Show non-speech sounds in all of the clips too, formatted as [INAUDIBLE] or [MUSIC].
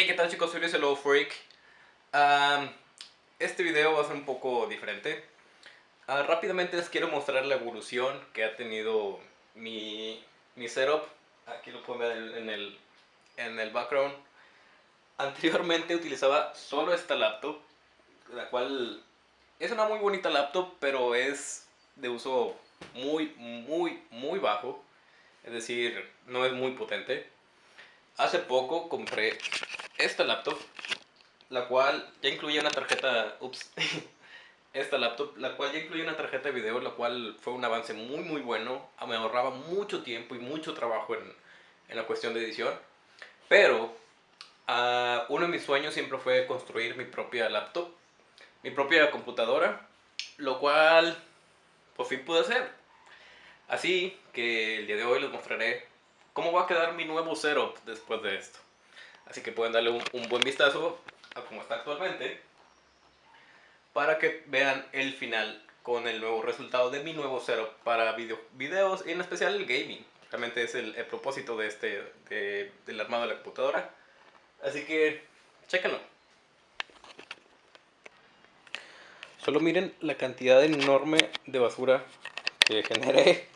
Hey, ¿qué tal chicos? Soy el Freak. Um, este video va a ser un poco diferente. Uh, rápidamente les quiero mostrar la evolución que ha tenido mi, mi setup. Aquí lo pueden ver en el, en el background. Anteriormente utilizaba solo esta laptop, la cual es una muy bonita laptop, pero es de uso muy, muy, muy bajo. Es decir, no es muy potente. Hace poco compré esta laptop, la cual ya incluye una tarjeta, ups, [LAUGHS] esta laptop, la cual ya incluye una tarjeta de video, la cual fue un avance muy muy bueno, me ahorraba mucho tiempo y mucho trabajo en, en la cuestión de edición, pero uh, uno de mis sueños siempre fue construir mi propia laptop, mi propia computadora, lo cual por fin pude hacer. Así que el día de hoy les mostraré cómo va a quedar mi nuevo setup después de esto. Así que pueden darle un, buen vistazo a cómo está actualmente para que vean el final con el nuevo resultado de mi nuevo setup para video, videos y en especial el gaming. Realmente es el, propósito de este, del armado de la computadora. Así que, chéquenlo. Solo miren la cantidad enorme de basura que [LAUGHS] generé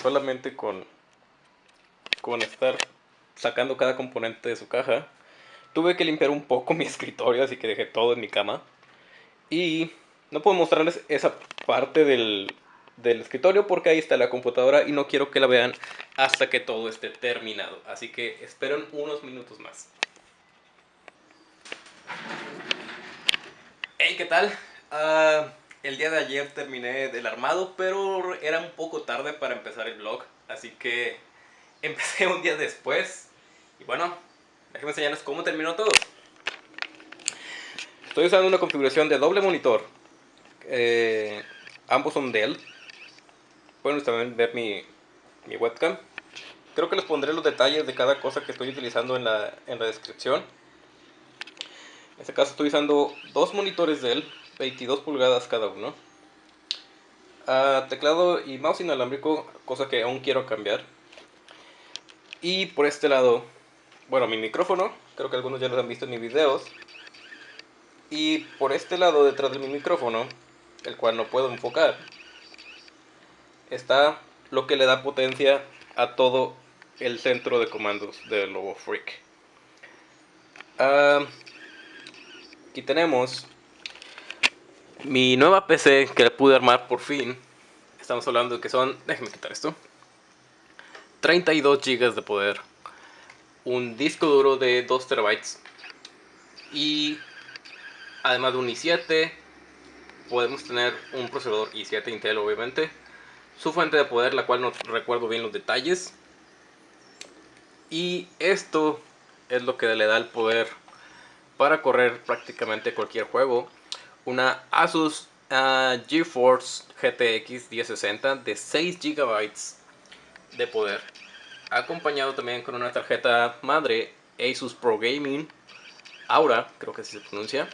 solamente con, con estar sacando cada componente de su caja. Tuve que limpiar un poco [LAUGHS] mi escritorio, así que dejé todo en mi cama. Y no puedo mostrarles esa parte del, del escritorio porque ahí está la computadora y no quiero que la vean hasta que todo esté terminado. Así que esperen unos minutos más. Hey, ¿qué tal? Uh, el día de ayer terminé del armado, pero era un poco tarde para empezar el vlog. Así que empecé un día después. Y bueno, déjenme enseñarles cómo terminó todo. Estoy usando una configuración de doble monitor. Eh, ambos son Dell. Pueden también ver mi, mi, webcam. Creo que les pondré los detalles de cada cosa que estoy utilizando en la, en la descripción. En este caso estoy usando dos monitores Dell, 22 pulgadas cada uno. Uh, teclado y mouse inalámbrico, cosa que aún quiero cambiar. Y por este lado, bueno, mi micrófono, creo que algunos ya lo han visto en mis videos. Y por este lado, detrás de mi micrófono, el cual no puedo enfocar, está lo que le da potencia a todo el centro de comandos de Lobo Freak. Uh, aquí tenemos mi nueva PC que le pude armar por fin. Estamos hablando de que son... Déjenme quitar esto. 32 GB de poder, un disco duro de 2 terabytes y además de un i7 podemos tener un procesador i7 Intel obviamente su fuente de poder la cual no recuerdo bien los detalles y esto es lo que le da el poder para correr prácticamente cualquier juego una Asus uh, GeForce GTX 1060 de 6 GB de poder. Acompañado también con una tarjeta madre Asus Pro Gaming Aura, creo que así se pronuncia.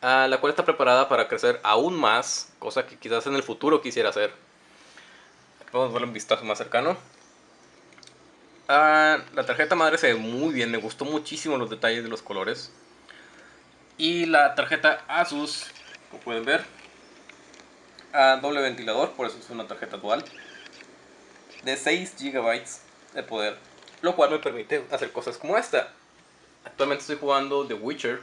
la cual está preparada para crecer aún más, cosa que quizás en el futuro quisiera hacer. Vamos a ver un vistazo más cercano. la tarjeta madre se ve muy bien, me gustó muchísimo los detalles de los colores. Y la tarjeta Asus, como pueden ver, doble ventilador, por eso es una tarjeta dual de 6 GB de poder, lo cual me permite hacer cosas como esta. Actualmente estoy jugando The Witcher,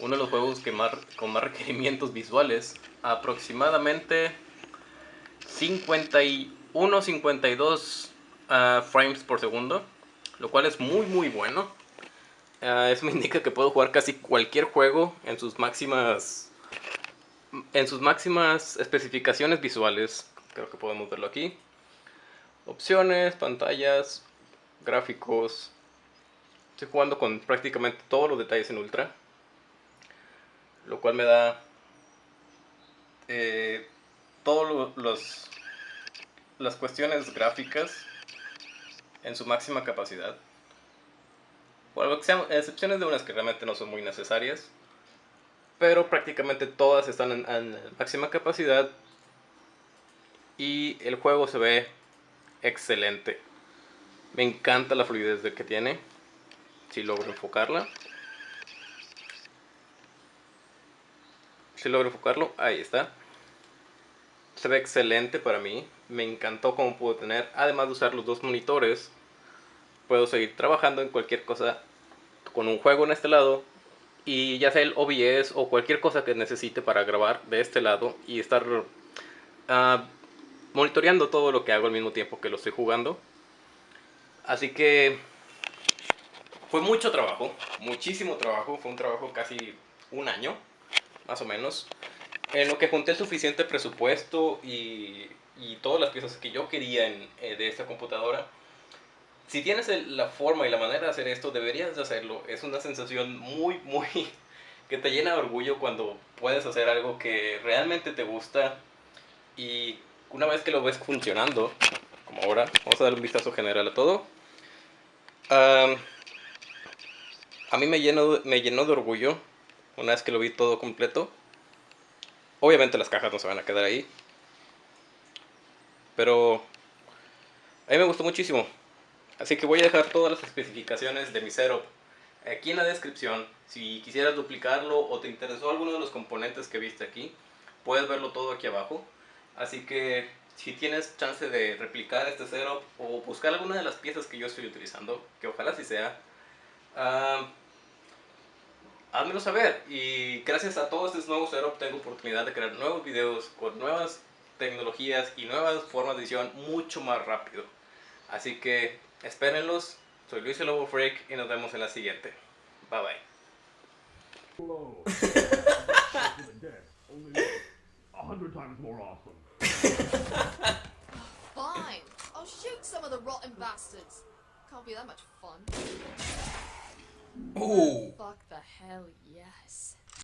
uno de los juegos que más, con más [LAUGHS] requerimientos visuales, aproximadamente 51-52 ah, frames por segundo, lo cual es muy muy bueno. Uh, eso me [LAUGHS] indica que puedo jugar casi cualquier juego en sus máximas en sus máximas especificaciones visuales. Creo que podemos verlo aquí opciones, pantallas, gráficos. Estoy jugando con prácticamente todos los detalles en ultra. Lo cual me da eh, todas las cuestiones gráficas en su máxima capacidad. Por excepciones de unas que realmente no son muy necesarias. Pero prácticamente todas están en máxima capacidad. Y el juego se ve excelente. Me encanta la fluidez que tiene. si logro enfocarla. Si logro enfocarlo, ahí está. Se ve excelente para mí. Me encantó cómo puedo tener, además de usar los dos monitores, puedo seguir trabajando en cualquier cosa con un juego en este lado y ya sea el OBS o cualquier cosa que necesite para grabar de este lado y estar uh, monitoreando todo lo que hago al mismo tiempo que lo estoy jugando. Así que fue mucho trabajo, muchísimo trabajo, fue un trabajo casi un año, más o menos, en lo que junté el suficiente presupuesto y, y todas las piezas que yo quería en, eh, de esta computadora. Si tienes la forma y la manera de hacer esto, deberías de hacerlo. Es una sensación muy, muy... [LAUGHS] que te llena de orgullo cuando puedes hacer algo que realmente te gusta y una vez que lo ves funcionando, como ahora, vamos a dar un vistazo general a todo. a mí me llenó, me llenó de orgullo una vez que lo vi todo completo. Obviamente las cajas no se van a quedar ahí. Pero a mí me gustó muchísimo. Así que voy a dejar todas las especificaciones de mi setup aquí en la descripción. Si quisieras duplicarlo o te interesó alguno de los componentes que viste aquí, puedes verlo todo aquí abajo. Así que si tienes chance de replicar este setup o buscar alguna de las piezas que yo estoy utilizando, que ojalá sí sea, uh, házmelo saber. Y gracias a todo este nuevo setup tengo oportunidad de crear nuevos videos con nuevas tecnologías y nuevas formas de edición mucho más rápido. Así que espérenlos. Soy Luis el Lobo Freak y nos vemos en la siguiente. Bye bye. [LAUGHS] Fine. I'll shoot some of the rotten bastards. Can't be that much fun. Oh. Fuck the hell yes.